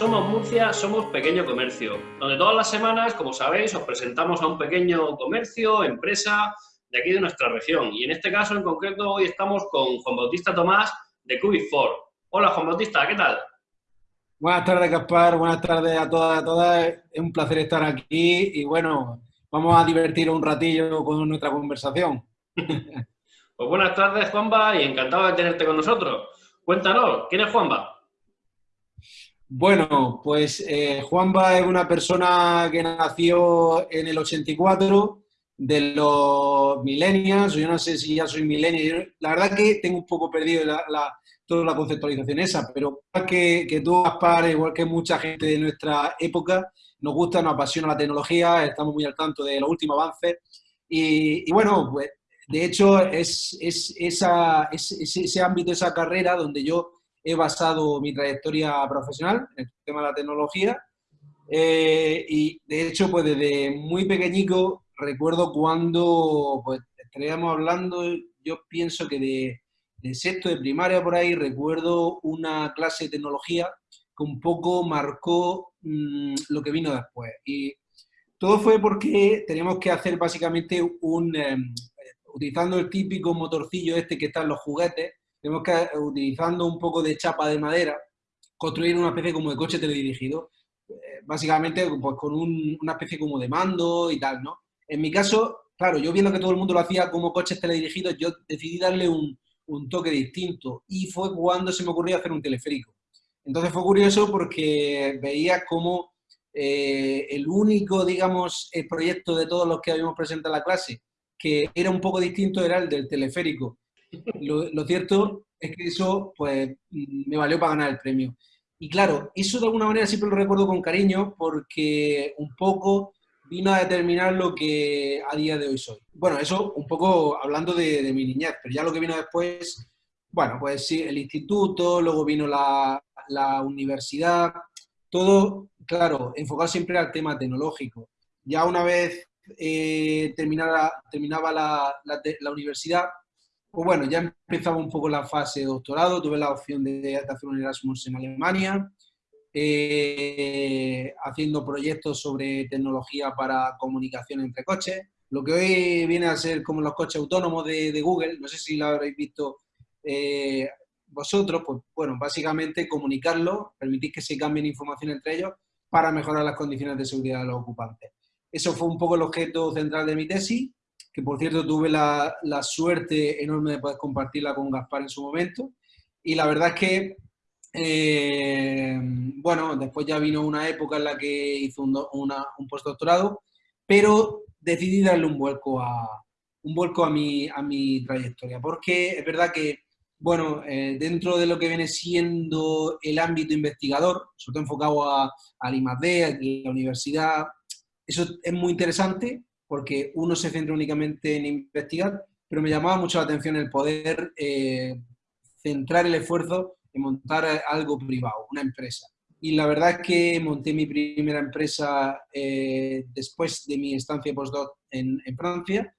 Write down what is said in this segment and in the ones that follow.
Somos Murcia, somos pequeño comercio, donde todas las semanas, como sabéis, os presentamos a un pequeño comercio, empresa de aquí de nuestra región. Y en este caso en concreto hoy estamos con Juan Bautista Tomás de Cubic Hola Juan Bautista, ¿qué tal? Buenas tardes, Gaspar. Buenas tardes a todas a todas. Es un placer estar aquí y bueno, vamos a divertir un ratillo con nuestra conversación. pues buenas tardes, Juanba, y encantado de tenerte con nosotros. Cuéntanos, ¿quién es Juanba? Bueno, pues eh, Juanba es una persona que nació en el 84 de los millennials, yo no sé si ya soy millennial, la verdad que tengo un poco perdido toda la conceptualización esa, pero que, que tú, Gaspar, igual que mucha gente de nuestra época, nos gusta, nos apasiona la tecnología, estamos muy al tanto de los últimos avances y, bueno, pues de hecho es, ese ámbito, esa carrera donde yo he basado mi trayectoria profesional en el tema de la tecnología. Eh, y de hecho, pues desde muy pequeñico recuerdo cuando pues, estaríamos hablando, yo pienso que de, de, sexto de primaria por ahí, recuerdo una clase de tecnología que un poco marcó mm, lo que vino después. Y todo fue porque teníamos que hacer básicamente un, em, utilizando el típico motorcillo este que está en los juguetes, tenemos que, utilizando un poco de chapa de madera, construir una especie como de coche teledirigido, eh, básicamente pues, con una especie como de mando y tal, ¿no? En mi caso, claro, yo viendo que todo el mundo lo hacía como coches teledirigidos, yo decidí darle un, un toque distinto y fue cuando se me ocurrió hacer un teleférico. Entonces fue curioso porque veía como eh, el único, digamos, el proyecto de todos los que habíamos presentado en la clase que era un poco distinto era el del teleférico. Lo, cierto es que eso pues, me valió para ganar el premio. Y claro, eso de alguna manera siempre lo recuerdo con cariño porque un poco vino a determinar lo que a día de hoy soy. Bueno, eso un poco hablando de, mi niñez, pero ya lo que vino después, bueno, pues sí, el instituto, luego vino la, la universidad, todo, claro, enfocado siempre al tema tecnológico. Ya una vez eh, terminaba, la, la, universidad, pues bueno, ya empezaba un poco la fase de doctorado, tuve la opción de, hacer un Erasmus en Alemania, eh, haciendo proyectos sobre tecnología para comunicación entre coches, lo que hoy viene a ser como los coches autónomos de, Google, no sé si lo habréis visto eh, vosotros, pues bueno, básicamente comunicarlo, permitir que se cambien información entre ellos para mejorar las condiciones de seguridad de los ocupantes. Eso fue un poco el objeto central de mi tesis, que por cierto tuve la, suerte enorme de poder compartirla con Gaspar en su momento. Y la verdad es que, eh, bueno, después ya vino una época en la que hizo un, un postdoctorado, pero decidí darle un vuelco a, un vuelco a mi, a mi trayectoria, porque es verdad que, bueno, eh, dentro de lo que viene siendo el ámbito investigador, sobre todo enfocado a, al I+.D., a la universidad, eso es muy interesante porque uno se centra únicamente en investigar, pero me llamaba mucho la atención el poder eh, centrar el esfuerzo en montar algo privado, una empresa. Y la verdad es que monté mi primera empresa eh, después de mi estancia postdoc en, en Francia.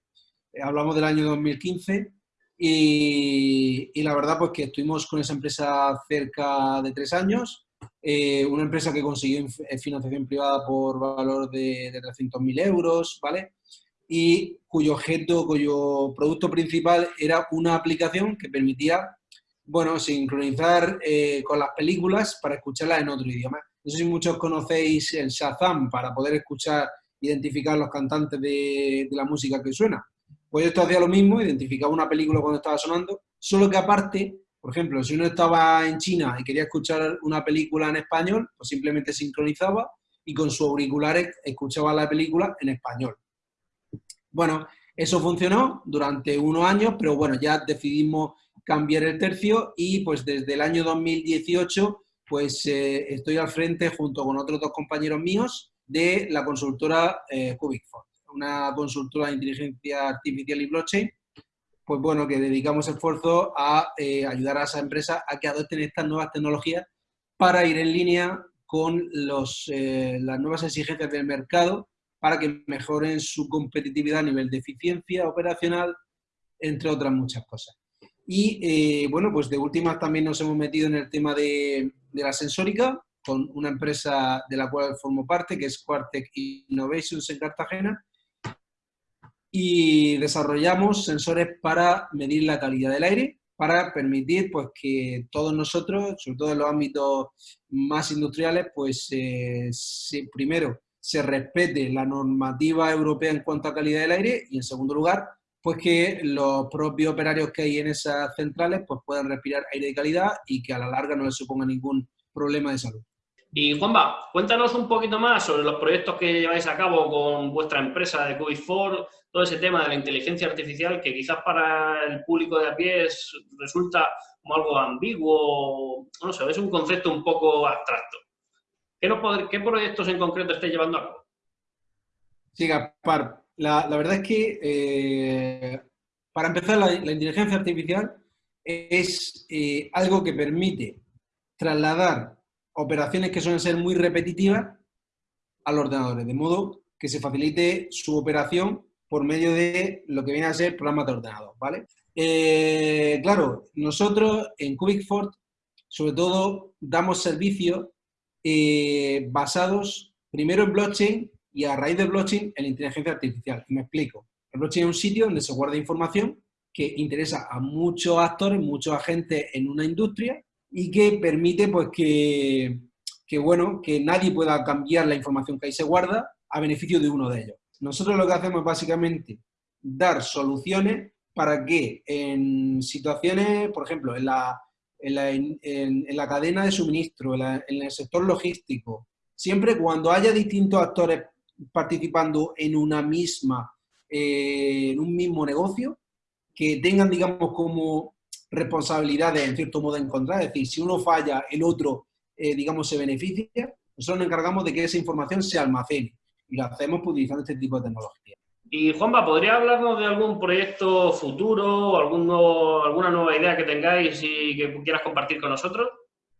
Eh, hablamos del año 2015 y, y, la verdad pues que estuvimos con esa empresa cerca de tres años eh, una empresa que consiguió eh, financiación privada por valor de, de 300.000 euros, ¿vale? Y cuyo objeto, cuyo producto principal era una aplicación que permitía, bueno, sincronizar eh, con las películas para escucharlas en otro idioma. No sé si muchos conocéis el Shazam para poder escuchar, identificar los cantantes de, de la música que suena. Pues esto hacía lo mismo, identificaba una película cuando estaba sonando, solo que aparte por ejemplo, si uno estaba en China y quería escuchar una película en español, pues simplemente sincronizaba y con sus auriculares escuchaba la película en español. Bueno, eso funcionó durante unos años, pero bueno, ya decidimos cambiar el tercio y pues desde el año 2018 pues eh, estoy al frente junto con otros dos compañeros míos de la consultora eh, una consultora de inteligencia artificial y blockchain pues bueno, que dedicamos esfuerzo a eh, ayudar a esa empresa a que adopten estas nuevas tecnologías para ir en línea con los, eh, las nuevas exigencias del mercado para que mejoren su competitividad a nivel de eficiencia operacional, entre otras muchas cosas. Y eh, bueno, pues de últimas también nos hemos metido en el tema de, de la sensórica, con una empresa de la cual formo parte, que es Quartec Innovations en Cartagena, y desarrollamos sensores para medir la calidad del aire, para permitir pues, que todos nosotros, sobre todo en los ámbitos más industriales, pues eh, primero se respete la normativa europea en cuanto a calidad del aire y en segundo lugar, pues que los propios operarios que hay en esas centrales pues puedan respirar aire de calidad y que a la larga no les suponga ningún problema de salud. Y Juanba, cuéntanos un poquito más sobre los proyectos que lleváis a cabo con vuestra empresa de Cubic4, todo ese tema de la inteligencia artificial que quizás para el público de a pie resulta como algo ambiguo, no sé, es un concepto un poco abstracto. ¿Qué, qué proyectos en concreto estáis llevando a cabo? Sí, Gaspar, la, verdad es que eh, para empezar la, inteligencia artificial es eh, algo que permite trasladar operaciones que suelen ser muy repetitivas a los ordenadores, de modo que se facilite su operación por medio de lo que viene a ser programas de ordenador, ¿vale? Eh, claro, nosotros en Fort, sobre todo damos servicios eh, basados primero en blockchain y a raíz de blockchain en inteligencia artificial. Y me explico. El blockchain es un sitio donde se guarda información que interesa a muchos actores, muchos agentes en una industria y que permite pues que, bueno, que nadie pueda cambiar la información que ahí se guarda a beneficio de uno de ellos. Nosotros lo que hacemos es básicamente dar soluciones para que en situaciones, por ejemplo, en la, en la, cadena de suministro, en, el sector logístico, siempre cuando haya distintos actores participando en una misma, eh, en un mismo negocio, que tengan, digamos, como responsabilidades en cierto modo encontradas, es decir, si uno falla, el otro, eh, digamos, se beneficia, nosotros nos encargamos de que esa información se almacene y lo hacemos utilizando este tipo de tecnología. Y Juanpa, ¿podría hablarnos de algún proyecto futuro, algún alguna nueva idea que tengáis y que quieras compartir con nosotros?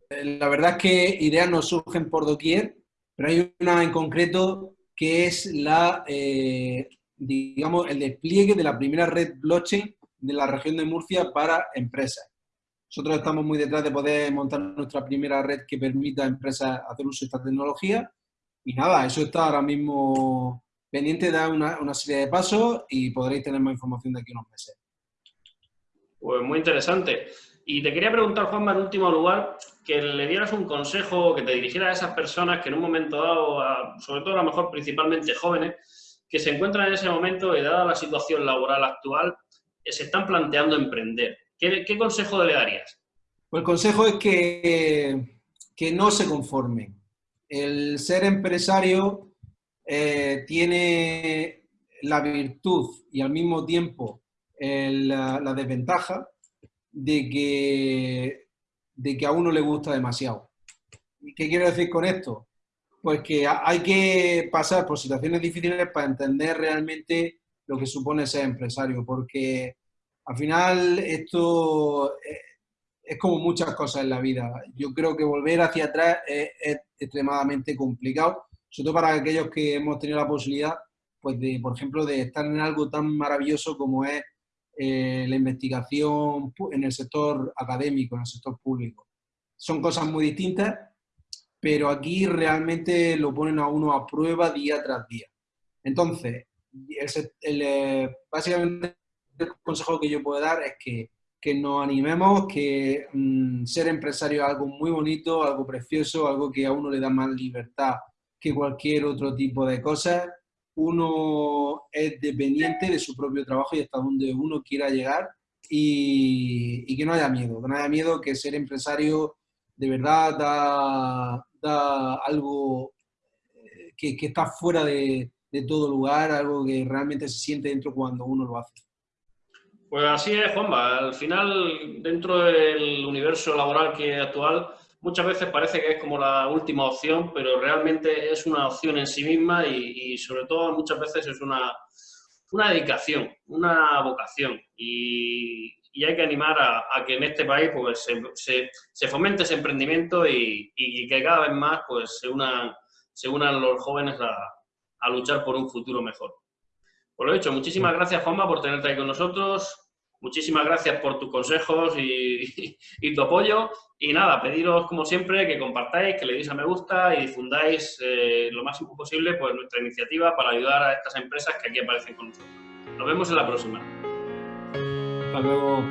Eh, la verdad es que ideas nos surgen por doquier, pero hay una en concreto que es la, eh, digamos, el despliegue de la primera red blockchain de la región de Murcia para empresas. Nosotros estamos muy detrás de poder montar nuestra primera red que permita a empresas hacer uso de esta tecnología. Y nada, eso está ahora mismo pendiente de una, serie de pasos y podréis tener más información de aquí a unos meses. Pues muy interesante. Y te quería preguntar, Juanma, en último lugar, que le dieras un consejo, que te dirigieras a esas personas que en un momento dado, sobre todo a lo mejor principalmente jóvenes, que se encuentran en ese momento y dada la situación laboral actual, se están planteando emprender. ¿Qué, consejo le darías? Pues el consejo es que, que no se conformen. El ser empresario eh, tiene la virtud y al mismo tiempo la, desventaja de que, de que a uno le gusta demasiado. ¿Qué quiero decir con esto? Pues que hay que pasar por situaciones difíciles para entender realmente lo que supone ser empresario, porque al final esto eh, es como muchas cosas en la vida. Yo creo que volver hacia atrás es, extremadamente complicado, sobre todo para aquellos que hemos tenido la posibilidad, pues de, por ejemplo, de estar en algo tan maravilloso como es eh, la investigación en el sector académico, en el sector público. Son cosas muy distintas, pero aquí realmente lo ponen a uno a prueba día tras día. Entonces, eh, básicamente el consejo que yo puedo dar es que, que nos animemos, que mm, ser empresario es algo muy bonito, algo precioso, algo que a uno le da más libertad que cualquier otro tipo de cosas. Uno es dependiente de su propio trabajo y hasta donde uno quiera llegar y, y que no haya miedo, que no haya miedo que ser empresario de verdad da, da algo eh, que, que está fuera de, de todo lugar, algo que realmente se siente dentro cuando uno lo hace. Pues así es, Juanma. Al final, dentro del universo laboral que actual, muchas veces parece que es como la última opción, pero realmente es una opción en sí misma y, sobre todo muchas veces es una, una dedicación, una vocación. Y, hay que animar a, que en este país pues, se, se, fomente ese emprendimiento y, que cada vez más pues, se, unan, se unan los jóvenes a, a luchar por un futuro mejor. Por lo dicho, muchísimas gracias, Juanma, por tenerte ahí con nosotros. Muchísimas gracias por tus consejos y, tu apoyo. Y nada, pediros como siempre que compartáis, que le deis a me gusta y difundáis eh, lo máximo posible pues, nuestra iniciativa para ayudar a estas empresas que aquí aparecen con nosotros. Nos vemos en la próxima. Hasta luego.